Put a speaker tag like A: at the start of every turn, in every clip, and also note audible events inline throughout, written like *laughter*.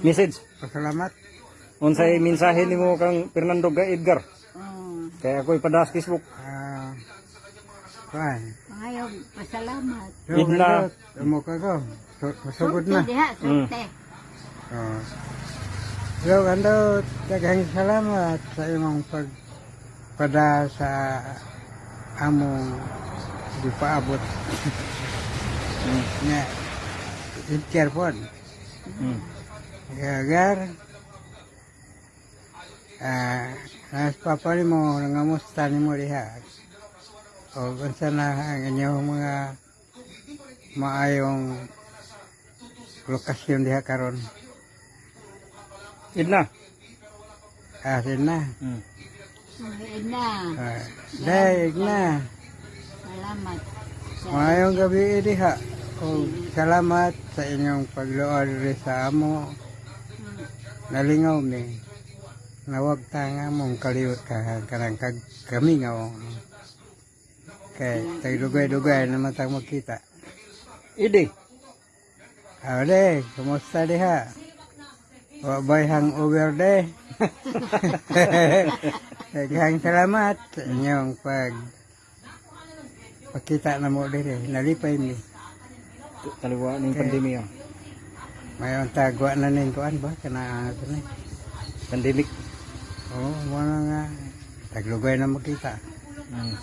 A: Message.
B: Pasalamat.
A: Unsay mensahe nimo kang Fernando ga Edgar?
C: Oh,
A: Kaya ako'y padas Facebook.
B: Ah, kuan.
C: ayaw, pasalamat.
B: Gandot. Amo ka ko. Su- Masugod na.
C: Sulte diha.
B: Oh. Yo, gandot. Daghang salamat sa imong pagpada sa among di paabot. Nga. Itker po.
A: Mm.
B: Gagar. Ah, nas papa ni mo nangamusta ni mo diha. O unsa na ang inyong mga maayong lokasyon diha karon.
A: Idna.
B: Asin na.
A: Mm.
C: Ay na,
B: Ah, daig na.
C: salamat. Sa
B: Maayong gabi diha. O salamat sa inyong pagluod sa amo. Nalingaw mi. Nawag ta nga mong kaliwat ka karang kag kami nga. Kay tagdugay-dugay na matang makita.
A: Idi.
B: Ade, kumusta diha? Wa bay hangover de. Daghang *laughs* salamat sa inyong pag pakita na mo dire. Nalipay mi.
A: Taliwa ning pandemya.
B: Mayon tagwa na ning kuan ba kana ano ni.
A: Pandemic.
B: Oh, na nga taglugay na makita.
A: Mm.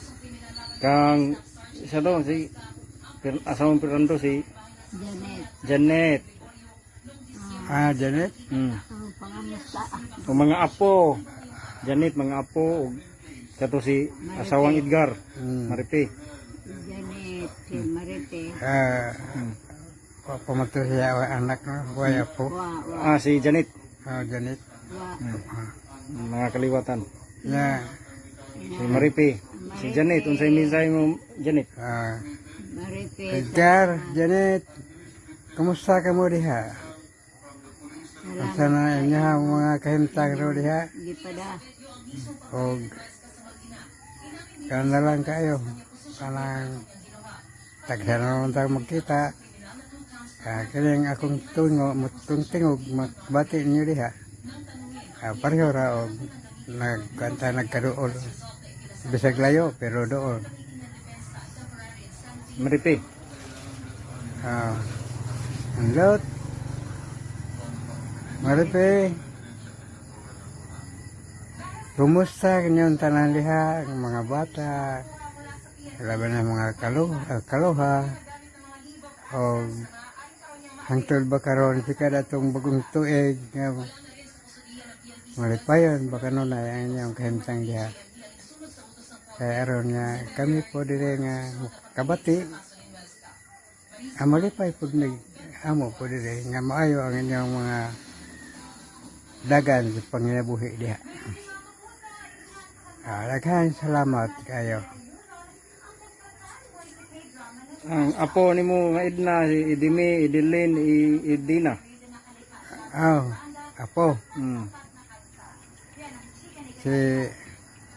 A: Kang isa daw si asawang Fernando si
C: Janet,
A: Janet.
B: Ah, Janet.
A: Mm.
C: ang
A: mga apo. Janet mga apo kato si asawang Edgar.
B: Hmm.
A: Maripi.
C: Janet, si Marite.
B: Ah,
A: Mm.
B: Wa pamato siya wa anak no, waya po.
C: Wa, wa,
A: Ah si Janet.
B: Ah, Janet.
C: wa.
A: Mga kaliwatan.
B: Ya,
A: Si Maripi. Si Janet unsay mensahe mo Janet?
B: ah,
C: Marite.
B: Edgar, Janet. Kumusta ka mo diha?
C: Salamat.
B: Asa na inyo ang mga kahimtang ro diha?
C: Di pa da.
B: O kana lang kayo. Kanang taghan naman tayo magkita. Ah, kining akong tungo, mutong tingog, magbati niyo diha. Ah, pareho ra o nagkanta nagkaduol. Bisag layo, pero doon.
A: Maripi.
B: Ah, ang lot. Maripe. Kumusta kanyang tanan liha, ang mga bata, laban ng mga kalo, ah, kaloha, o hangtod ba karon si kada itong bagong tuig, nga malipayon, baka nun ay ang inyong kahimtang liha. Kaya aron nga, kami po dire nga kabati, amalipay po nag amo po dire nga maayo ang inyong mga dagan sa panginabuhi diha. Ah, salamat kayo.
A: Ang apo nimo nga Edna si Idimi, Idilin, I- Idina.
B: Aw, apo,
A: Mm.
B: si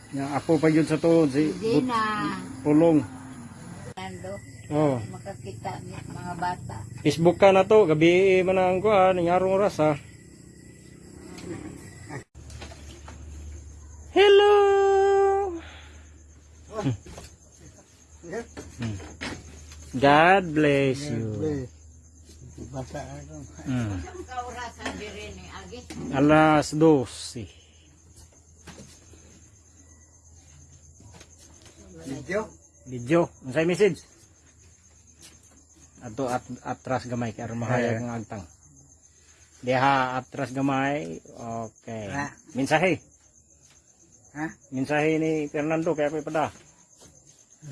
A: Yang apo pa yun sa to si
C: Di
A: But-
C: na.
A: Pulong.
C: Nando,
A: Oh.
C: makakita niya mga bata.
A: Facebook ka na to, gabi man ang kuan, ning arong oras ha. Hello. Hmm. God bless you. Hmm. Alas 12.
B: Video?
A: Video. Unsay message? Ato at atras gamay kay mahayag ang agtang. Diha atras gamay. Okay.
B: Ah.
A: Mensahe.
B: Ha?
A: Mensahe ni Fernando kaya pa pada.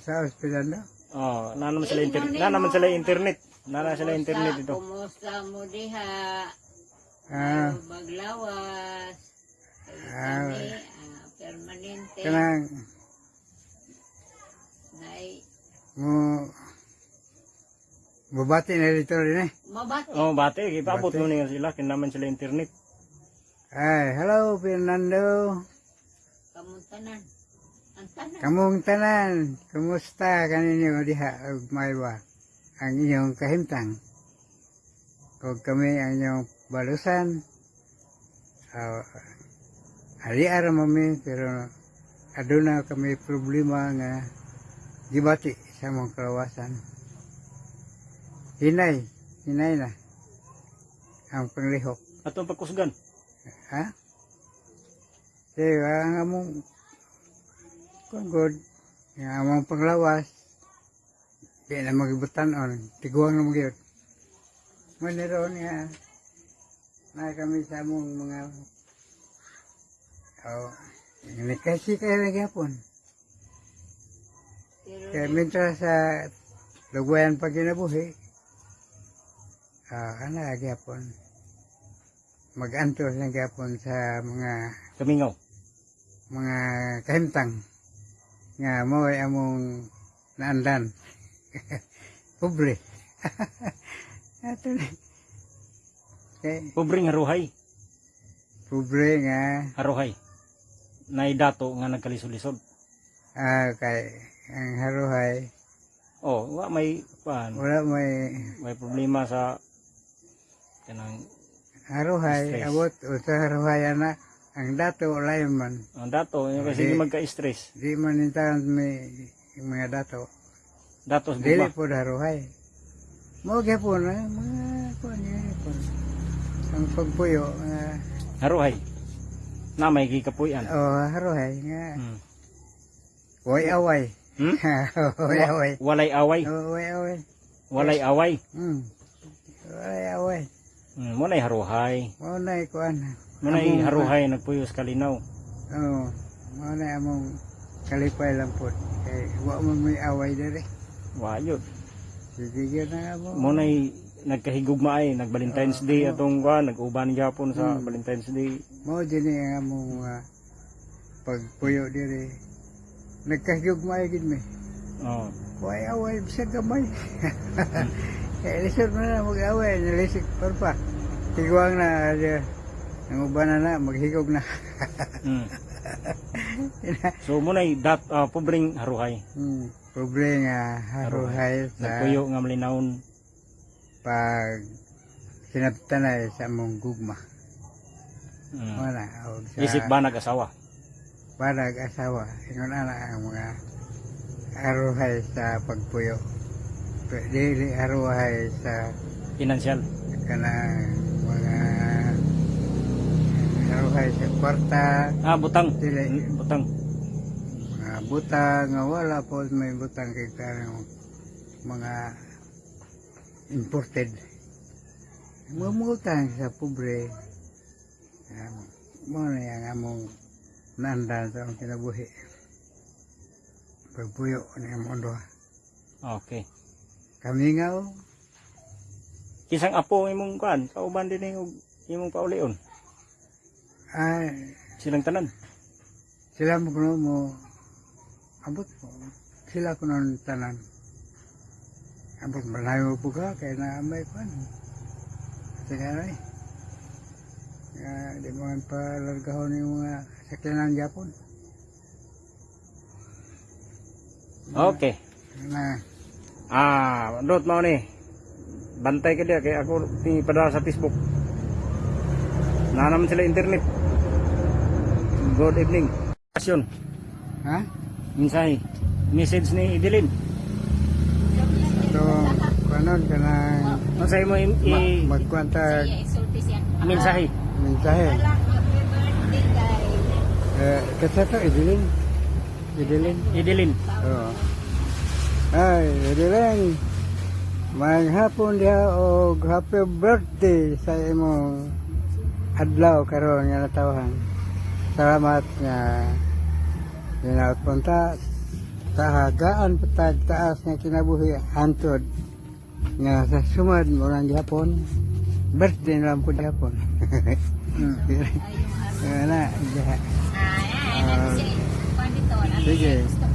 B: Sa na?
A: Oh, na naman sila internet. Na naman sila internet. Na naman sila internet dito.
C: Kumusta mo diha?
B: Ah,
C: Baglawas.
B: Ah.
C: Ah, permanente.
B: kanang
C: Nay,
B: mo Bubati na dito rin eh.
C: mabati.
A: Oh, bate, ipabot mo niya sila kin naman sila internet.
B: Ay, hello Fernando.
C: Ang tanan.
B: Kamong tanan, kumusta kaninyo diha ug maywa ang inyong kahimtang? Kung kami ang inyong balusan. Uh, ali ara mami pero aduna kami problema nga gibati sa mong kawasan. Hinay, hinay na ang panglihok.
A: Atong pagkusgan.
B: Ha? Kaya ang among kung good, ang among panglawas, di na magibutan on, tiguang na magyod. Maniroon nga, na kami sa among mga, oh, kasi kayo na gyapon.
C: Pero
B: Kaya minsan sa lugwayan pag kinabuhi, ah, ano gyapon, mag-antos na gyapon sa mga
A: Kamingaw.
B: mga kahimtang nga mo ay among naandan. *laughs* Pobre. *laughs* Ato na. Kay
A: Pobring haruhay.
B: pobre nga
A: Haruhay. Nay dato nga nagkalisod-lisod.
B: ah, kay ang haruhay
A: Oh, wa may pan,
B: wala may
A: may problema sa kanang
B: haruhay abot o sa haruhay ana ang dato wala yun man
A: ang dato yung kasi
B: Di-
A: di magka-stress.
B: di man intahan may yung mga dato
A: Datos
B: dili
A: guba.
B: po haruhay mo gyapon na mga kuan gyapon ang pagpuyo nga
A: Haruhay. Na may gikapuyan.
B: oh haruhay nga
A: Hmm.
B: Way away.
A: Hmm? *laughs*
B: way away.
A: Walay away.
B: Oh, way away.
A: Walay away.
B: Hmm. Way away.
A: Hmm. Munay haruhay.
B: Mao na kuan.
A: Munay
B: Among-
A: haruhay nagpuyos kalinaw.
B: Oh, mao na among kalipay lang po. Kay wa mo may away dere.
A: Wayod.
B: Sige gyud na mo.
A: Munay nagkahigugma ay nag Valentine's Day atong kuan nag-uban gyapon sa
B: Hmm.
A: Valentine's Day.
B: Mao dinhi ang among uh, pagpuyo dire. Nagkahigugmay gid mi.
A: Oh.
B: Way away bisag gamay. Kaya *laughs* lisod mo na mag-away, nalisik pa pa. Tiguang na, uh, ang uban na na, maghigog na.
A: Hmm. *laughs* So munay dat ah, pobring haruhay.
B: Hmm, pobre nga haruhay sa
A: Nagpuyo nga malinawon.
B: pag sinaptanay sa among gugma.
A: Hmm.
B: Wala, sa
A: Isip ba nag-asawa?
B: barag asawa. Ingon ana ang mga haruhay sa pagpuyo. Dili haruhay sa
A: Financial.
B: kanang mga haruhay kwarta,
A: Ah, butang. Hmm, Butang.
B: mga butang, nga wala po may butang kay karang mga imported. Mga butang sa pobre. Um, mo na yung among nandan sa among kinabuhi. Pagpuyo ni among doha.
A: Okay.
B: Kami nga o,
A: Kisang apo imong kuan, kauban din yung imong paulion.
B: Ay,
A: Silang tanan.
B: sila mo kuno mo, abot mo, sila kuno tanan. Abot malayo po ka, kaya na may pan. Sige na eh. Kaya di mo pa largahon yung mga sakyanan Japon.
A: Okay.
B: Na,
A: Ah, dot mo ni. Bantay ka dia kay ako ni padala sa Facebook. Na naman sila internet. Good evening. Kasyon.
B: ha?
A: Mensahe. Message ni Idilin.
B: Ito, kanon ka na
A: Masay mo i,
B: ma- magkwanta
A: mensahe.
B: mensahe.
C: Wala.
B: Eh, kasi ito, idilin. Idilin.
A: Idilin.
B: Oo. Ay, idilin. Maghapon dia og happy birthday sa imong adlaw karon nga natawahan. Salamat nga ginaot punta sa hagaan patag taas nga kinabuhi hantod nga sa sumad mo lang gihapon birthday na lang po gihapon. Hmm. Yan na, diha.
C: Ah, ano siya? Kuwan dito, ano
B: Sige.
C: siya? Gusto-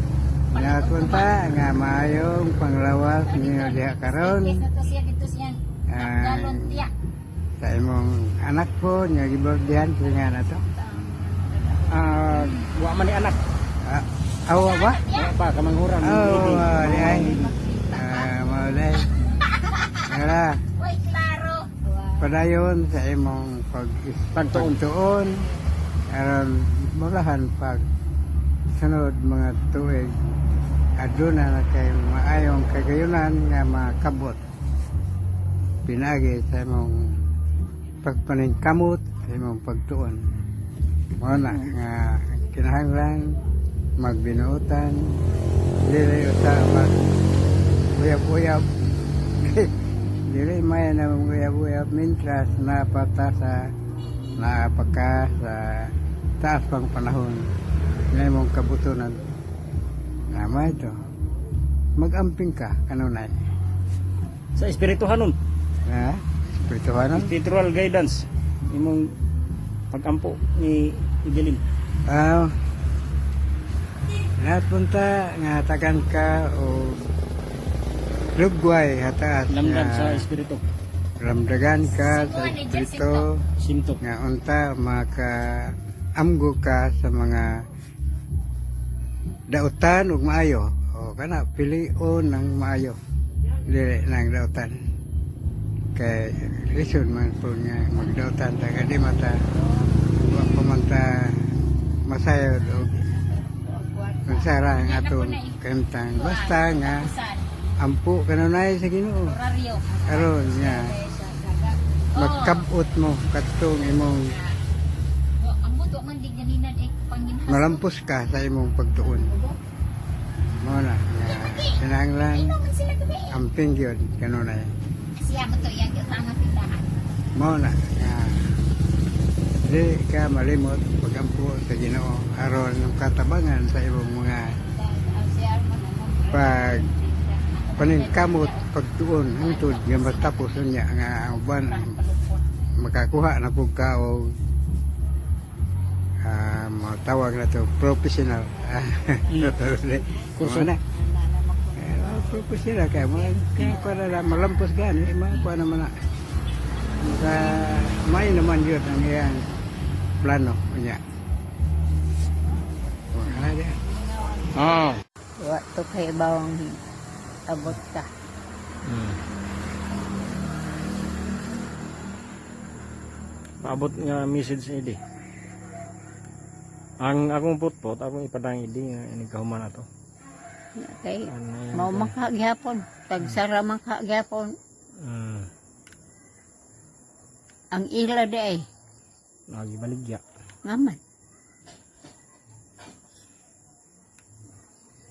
B: Nga kunta nga maayong panglawas ninyo diha karon
C: Yes, ito siya, dito siya.
B: Ah. Sa imong anak po nga gibirthdayan nga na to.
A: Ah, wa man ni anak.
B: Ah, awa ba?
A: Pa kamanghuran.
B: Oh, uh, di ay. Ah, maulay. Ara,
C: Uy, klaro.
B: pada padayon sa imong pag
A: pagtuon
B: aron mulahan pag sunod mga tuig aduna na kay maayong kagayunan nga makabot pinagi sa imong pagpaningkamot sa imong pagtuon mo na nga kinahanglan magbinuotan dili usa mag uyab-uyab *laughs* dili may na uyab-uyab mintras napata sa napaka sa taas pang panahon na imong kabutunan Tama ito. Mag-amping ka, kanunay.
A: Sa espirituhanon,
B: Ha? Spirituhanan?
A: spiritual guidance, imong pag-ampo ni Ibilin.
B: Ah, lahat punta nga tagan ka o lugway hataas
A: Lamdag
B: nga
A: sa espiritu.
B: ramdagan ka sa espiritu
A: Sinto.
B: nga unta maka amgo ka sa mga dautan ug maayo o kana pilion ng maayo dili nang dautan kay lisod man po nga magdautan ta kadi mata wa pa man ta masayod og magsara ang atong kantang basta nga ampo kanunay sa Ginoo.
C: Horario.
B: aron nga magkabot mo katong imong
C: Oh, ganinan eh
B: malampos ka sa imong pagtuon. Mo na sinanglan amping yun kanunay
C: Siya mo to yang kita nga tindahan.
B: mo na nga di ka malimot pagampo sa Ginoo aron ng katabangan sa imong mga
C: Siya mo na mo.
B: pag paningkamot pagtuon hangtod nga matapos niya nga ang uban makakuha na pug ka og ah matawag na to professional
A: Kurso.
B: Mo na Eh, professional kaya mo kaya para na malampos gani makuha naman na sa may naman yun ang iyang plano niya wala dia
A: Ah.
C: Wa to kay bawang abot ka.
A: Hmm. Paabot nga message ni Idi. Ang akong putpot, akong ipadang Idi nga inigkahuman na to.
C: Kay mao man ka gyapon. Tagsara man ka gyapon.
A: Hmm.
C: Ang ila di ay
A: Lagi baligya.
C: ngaman.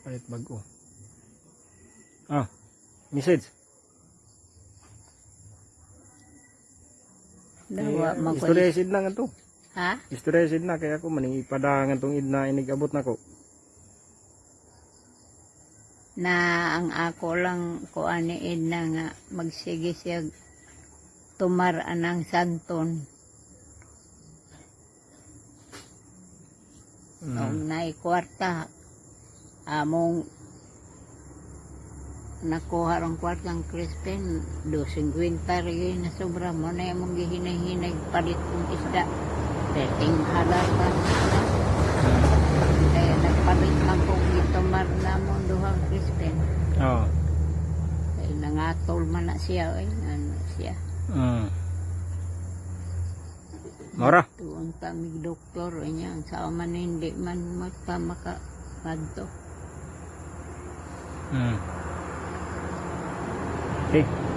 A: Palit bago. Ah. Message.
C: Dawa
A: Eh,
C: ko.
A: Istorya sid na nga to.
C: Ha?
A: Istorya sid na kaya ako maning ipadangan tong id na inigabot na ko.
C: Na ang ako lang ko aniin na nga magsige siya tumar anang santon. Mm. nai kwarta among nakuha rong kwartang Crispin do 50 rin na sobra. Mo na yung gihinay-hinay palit kong isda. Peting halar pa kaya nagpalit man kong itumar na mo duhang Crispin
A: Oh.
C: Kaya nangatol man na siya, ay, ano siya.
A: Hmm. Mora.
C: Tuon kami doktor, ay niya, ang sa man hindi man maka maka kadto.
A: Hmm. Okay.